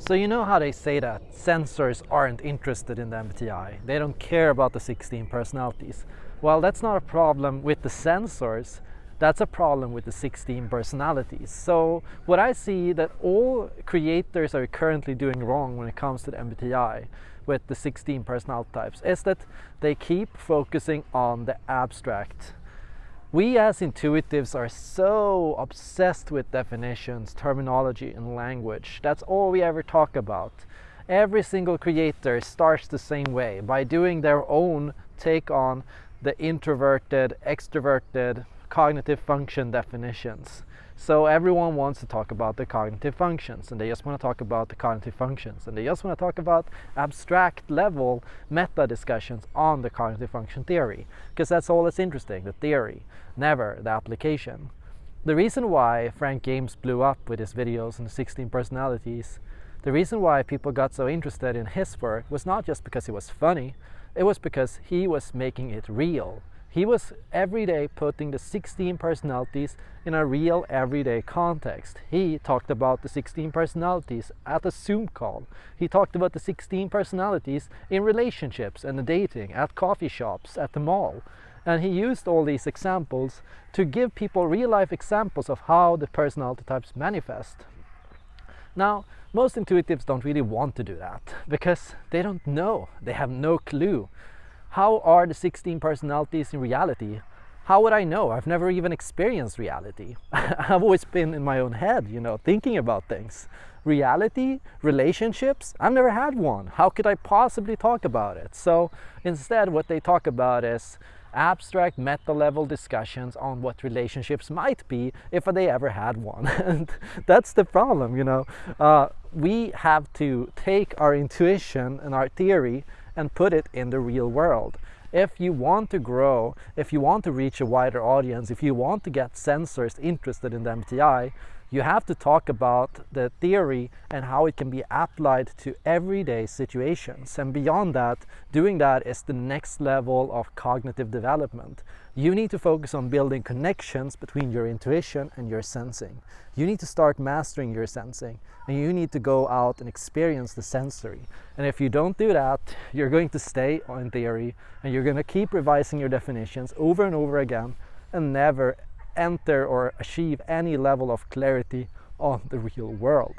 So you know how they say that sensors aren't interested in the MBTI. They don't care about the 16 personalities. Well, that's not a problem with the sensors. That's a problem with the 16 personalities. So what I see that all creators are currently doing wrong when it comes to the MBTI with the 16 personality types is that they keep focusing on the abstract we as intuitives are so obsessed with definitions, terminology, and language. That's all we ever talk about. Every single creator starts the same way by doing their own take on the introverted, extroverted, cognitive function definitions. So everyone wants to talk about the cognitive functions and they just want to talk about the cognitive functions and they just want to talk about abstract level meta discussions on the cognitive function theory because that's all that's interesting, the theory, never the application. The reason why Frank James blew up with his videos on 16 personalities, the reason why people got so interested in his work was not just because he was funny, it was because he was making it real. He was every day putting the 16 personalities in a real everyday context. He talked about the 16 personalities at a Zoom call. He talked about the 16 personalities in relationships and the dating, at coffee shops, at the mall. And he used all these examples to give people real life examples of how the personality types manifest. Now, most intuitives don't really want to do that because they don't know, they have no clue how are the 16 personalities in reality? How would I know? I've never even experienced reality. I've always been in my own head, you know, thinking about things. Reality, relationships, I've never had one. How could I possibly talk about it? So instead, what they talk about is abstract meta level discussions on what relationships might be if they ever had one. and that's the problem, you know. Uh, we have to take our intuition and our theory and put it in the real world. If you want to grow, if you want to reach a wider audience, if you want to get sensors interested in the MBTI, you have to talk about the theory and how it can be applied to everyday situations. And beyond that, doing that is the next level of cognitive development. You need to focus on building connections between your intuition and your sensing. You need to start mastering your sensing and you need to go out and experience the sensory. And if you don't do that, you're going to stay on theory and you're going to keep revising your definitions over and over again and never enter or achieve any level of clarity on the real world.